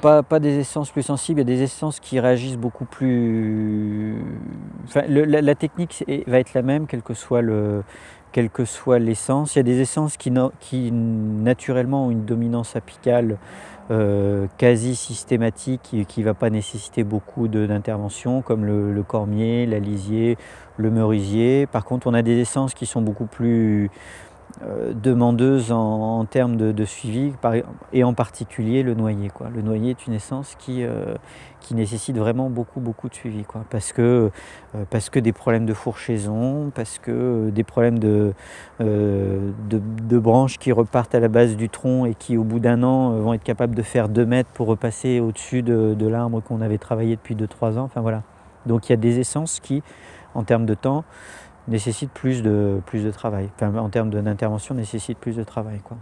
Pas, des essences plus sensibles, il y a des essences qui réagissent beaucoup plus... La, technique va être la même, quel que soit le, quelle que soit l'essence. Il y a des essences qui, naturellement ont une dominance apicale euh, quasi systématique qui ne va pas nécessiter beaucoup d'intervention, comme le, le, cormier, l'alisier, le merisier. Par contre, on a des essences qui sont beaucoup plus demandeuse en, termes de, suivi, et en particulier le noyer. Le noyer est une essence qui, euh, qui nécessite vraiment beaucoup, beaucoup de suivi. Parce, que, euh, parce que des problèmes de fourchaison, parce que euh, des problèmes de, euh, de, branches qui repartent à la base du tronc et qui, au bout d'un an, vont être capables de faire 2 mètres pour repasser au-dessus de, l'arbre qu'on avait travaillé depuis 2-3 ans. Donc il y a des essences qui, en termes de temps, nécessite plus de, plus de travail. En termes d'intervention, nécessite plus de travail. Quoi.